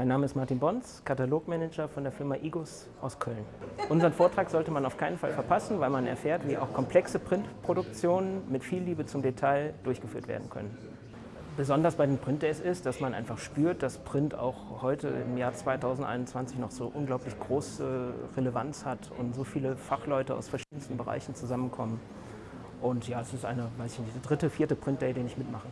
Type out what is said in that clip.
Mein Name ist Martin Bons, Katalogmanager von der Firma Igus aus Köln. Unseren Vortrag sollte man auf keinen Fall verpassen, weil man erfährt, wie auch komplexe Printproduktionen mit viel Liebe zum Detail durchgeführt werden können. Besonders bei den Print Days ist, dass man einfach spürt, dass Print auch heute im Jahr 2021 noch so unglaublich große Relevanz hat und so viele Fachleute aus verschiedensten Bereichen zusammenkommen. Und ja, es ist eine, weiß ich nicht, der dritte, vierte Print Day, den ich mitmache.